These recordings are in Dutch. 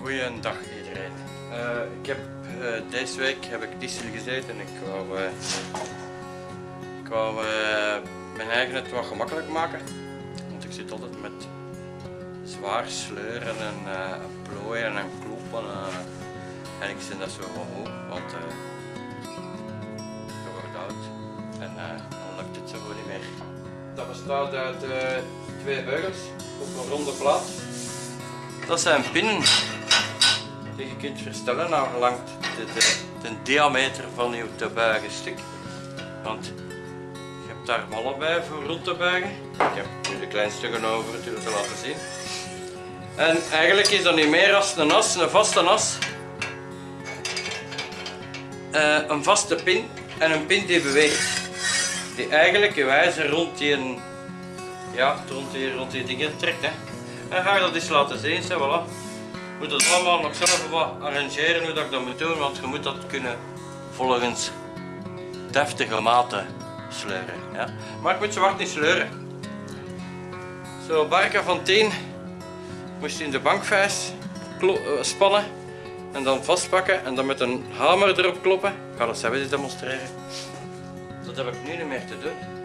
Goeiedag iedereen. Eh, ik heb, eh, deze week heb ik diesel gezeten en ik wou, eh, ik wou mijn eigen het wat gemakkelijk maken. Want ik zit altijd met zwaar sleuren en plooien en kloppen. en ik vind dat zo gewoon moe, want je wordt oud en dan lukt het zo gewoon niet meer. Dat bestaat uit twee beugels op een ronde plaat. Dat zijn pinnen die je kunt verstellen naar gelang de, de, de diameter van je te buigen stuk. Want je hebt daar ballen bij voor rond te buigen. Ik heb nu de kleinste genomen natuurlijk te laten zien. En eigenlijk is dat niet meer als een as, een vaste as. Eh, een vaste pin en een pin die beweegt. Die eigenlijk je rond die, ja, rond die, rond die dingen trekt. Hè. En ga je dat eens laten zien, zo, voilà. Moet het allemaal nog zelf arrangeren hoe dat ik dat moet doen, want je moet dat kunnen volgens deftige maten sleuren. Ja. Maar ik moet zwart niet sleuren. Zo, barken van 10 moest in de bankvijs eh, spannen en dan vastpakken en dan met een hamer erop kloppen. Ik ga dat zelf eens demonstreren. Dat heb ik nu niet meer te doen.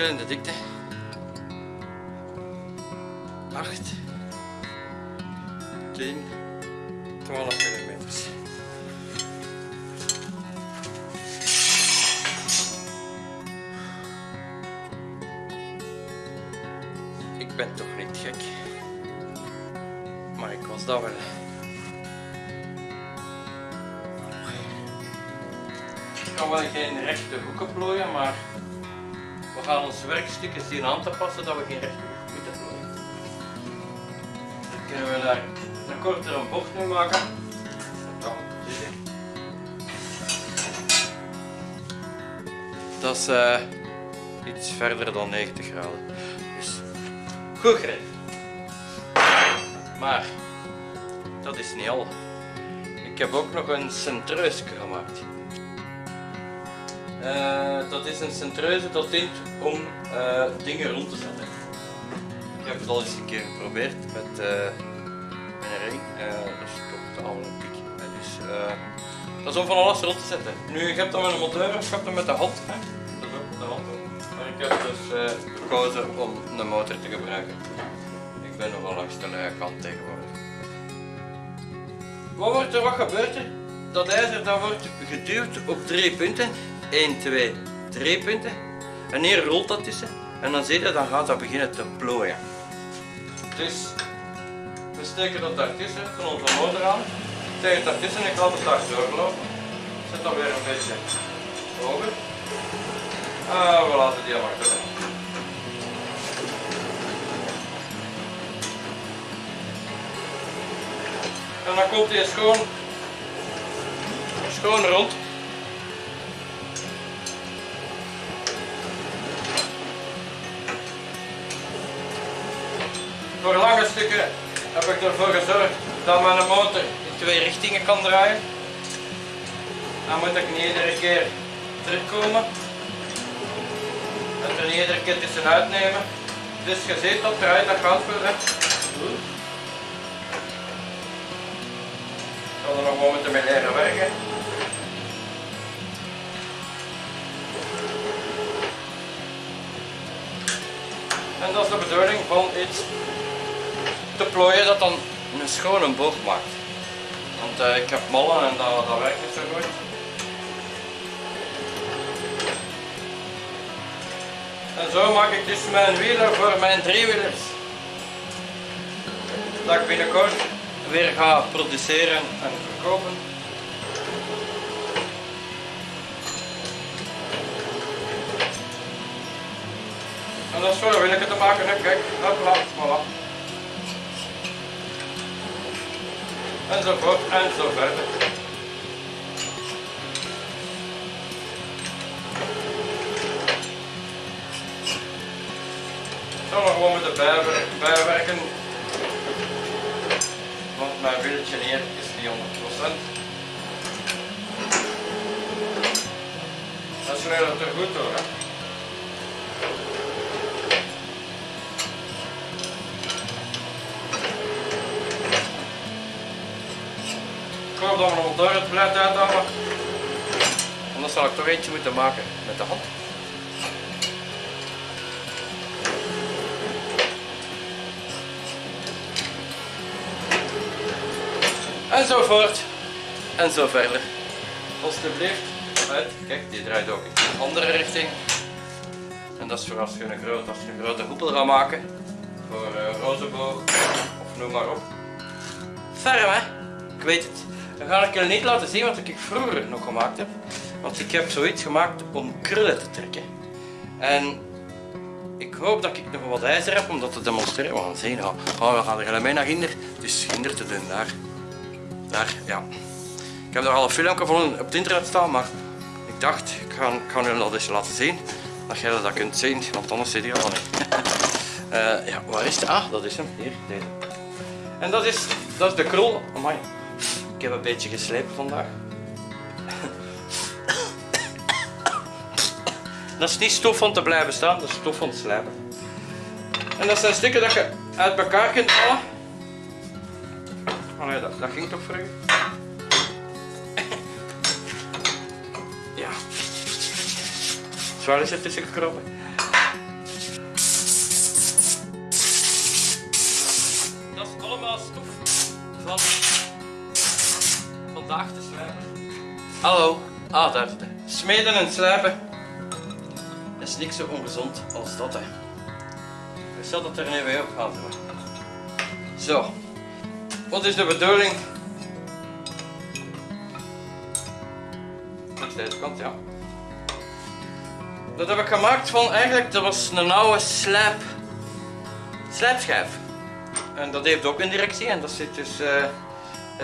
Verschillende dikte. 8, 10, 12 millimeters. Ik ben toch niet gek. Maar ik was dat wel. Ik kan wel geen rechte hoeken plooien, maar gaan ons werkstukken zien aan te passen dat we geen rechte hoek moeten plooien. Dan kunnen we daar een kortere bocht mee maken. Dat is eh, iets verder dan 90 graden. Dus goed greep. Maar dat is niet al. Ik heb ook nog een centreusje gemaakt. Eh, dat is een centreuze dat dient om eh, dingen rond te zetten. Ik heb het al eens een keer geprobeerd met, eh met een ring. Dat stopte al een piek. Dus, dat is om van alles rond te zetten. Nu, ik heb dat met een monteur of ik heb dat met de hand. Hè. Dat is ook met de hand. ook. Maar ik heb dus gekozen om een motor te gebruiken. Ik ben nogal langs de luie kant tegenwoordig. wat wordt er, wat gebeurt er? Dat ijzer dat wordt geduwd op drie punten. 1, 2, 3 punten. En hier rolt dat tussen. En dan zie je, dan gaat dat beginnen te plooien. Dus we steken dat daartussen van onze motor aan. Tegen daartussen en ik laat het daar doorlopen. Zet dat weer een beetje hoger. Ah, we laten die maar door. En dan komt hij schoon, schoon rond. Voor lange stukken heb ik ervoor gezorgd dat mijn motor in twee richtingen kan draaien. Dan moet ik niet iedere keer terugkomen en er iedere keer tussenuit nemen. Dus je ziet dat draait, dat gaat voor hè. Ik zal er nog wel moeten mee leren werken. En dat is de bedoeling van iets te plooien dat dan een schone boog maakt. Want uh, ik heb mollen en dat, dat werkt niet zo goed. En zo maak ik dus mijn wielen voor mijn driewielers. Dat ik binnenkort weer ga produceren en verkopen. En dat is voor wielen te maken, hè. kijk, hopla, voilà. Enzovoort en zo verder. zal nog gewoon moeten bijwer bijwerken. Want mijn wieltje hier is niet 100%. Dat sleurt er goed door. Hè? Hoop dat we nog door het blijft uithalen. Anders zal ik toch eentje moeten maken met de hand. En zo voort. En zo verder. Alsjeblieft. Uit. Kijk, die draait ook in een andere richting. En dat is voor als je een, groot, als je een grote hoepel gaat maken. Voor uh, rozenboog of noem maar op. Ferm hè? Ik weet het. Dan ga ik je niet laten zien wat ik vroeger nog gemaakt heb. Want ik heb zoiets gemaakt om krullen te trekken. En ik hoop dat ik nog wat ijzer heb om dat te demonstreren. We gaan zien. Oh, we gaan er mee naar Ginder. Dus Ginder te doen daar. Daar, ja. Ik heb er al een filmpje van op het internet staan, maar ik dacht, ik ga, ik jullie dat eens laten zien. Dat jij dat kunt zien, want anders zit hij al niet. uh, ja, waar is het? Ah, dat is hem. Hier, deze. En dat is, dat is de krol. Amai. Ik heb een beetje geslepen vandaag. dat is niet stof om te blijven staan, dat is stof om te slijpen. En dat zijn stukken dat je uit elkaar kunt halen. Oh dat, ging toch voor u? ja. Zwaar is er tussen gekropen. Dat is allemaal stof van vandaag te slijpen. Hallo. Zit Smeden en slijpen. Is niks zo ongezond als dat, hè. Zal dat er nu weer op gaan doen. Zo. Wat is de bedoeling? Langs deze kant, ja. Dat heb ik gemaakt van eigenlijk, dat was een oude slijp, slijpschijf. En dat heeft ook een directie en dat zit dus, uh,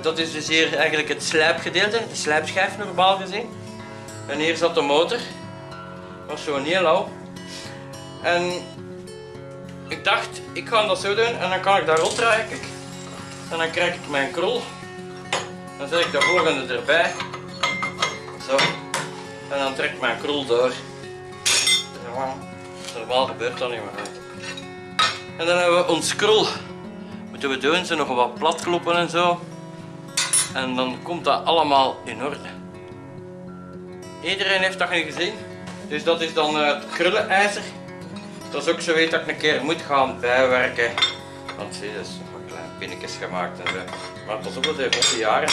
dat is dus hier eigenlijk het slijpgedeelte, de slijpschijf normaal gezien. En hier zat de motor, was zo heel lauw. En ik dacht, ik ga dat zo doen en dan kan ik daar ronddraaien, kijk. En dan krijg ik mijn krol. Dan zet ik de volgende erbij. Zo. En dan trek ik mijn krol door. Normaal gebeurt dat niet meer. En dan hebben we ons krol. Moeten we doen, ze nog wat plat kloppen en zo. En dan komt dat allemaal in orde. Iedereen heeft dat nu gezien. Dus dat is dan het krullenijzer. Dat is ook zo weet dat ik een keer moet gaan bijwerken. Want zie, dat is nog wat klein. pinnetjes gemaakt en zo. Maar pas op dat die jaren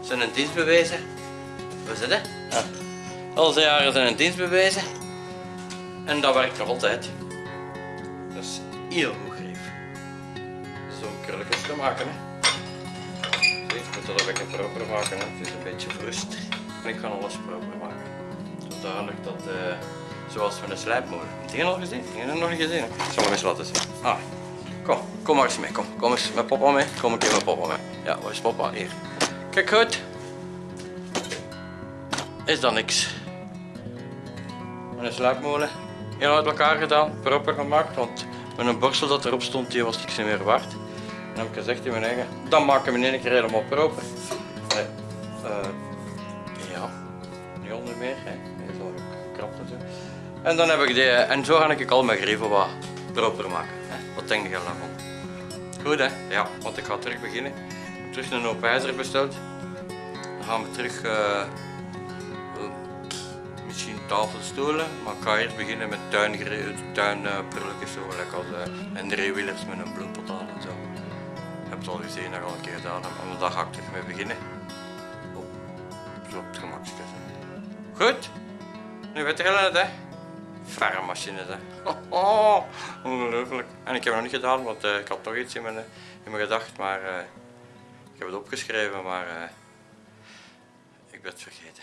zijn een dienst bewezen. Het? hè? Ja. Al die jaren zijn een dienst bewezen. En dat werkt nog altijd. Dat is heel goed grief. Zo'n krulletjes te maken. Hè. Moet dat een beetje proper maken. Het is een beetje. En ik ga alles proper maken. Zodanig dat, eh, zoals we een slijpmolen. Heb je al gezien? Heb het nog niet gezien. Ik zal hem eens laten zien. Ah, kom, kom maar eens mee. Kom, kom eens met papa mee. Kom een keer met papa mee. Ja, waar is papa? Hier. Kijk goed. Is dat niks. Een sluipmolen. Heel uit elkaar gedaan, proper gemaakt, want met een borstel dat erop stond, die was niks meer waard. En heb ik gezegd in mijn eigen, dan maken we in één keer helemaal proper. Eh, ja, niet onder meer, hè. Is al gekrapt en zo. En dan heb ik die, en zo ga ik al mijn grieven wat proper maken. Wat denk je daarvan? Goed hè? Ja, want ik ga terug beginnen. Ik heb terug een hoop ijzer besteld. Dan gaan we terug eh, misschien tafelstoelen, maar ik ga eerst beginnen met tuinprulletjes, tuinprulletjes zo, lekker als eh, en driewielers met een bloempot het al gezien, dat al een keer gedaan heb, maar daar ga ik mee beginnen. Oh, zo op het gemakste. Goed, nu weet je het hè. Vermachines hè. Oh, ongelooflijk. En ik heb het nog niet gedaan, want eh, ik had nog iets in mijn, in mijn gedacht, maar eh, ik heb het opgeschreven, maar eh, ik ben het vergeten.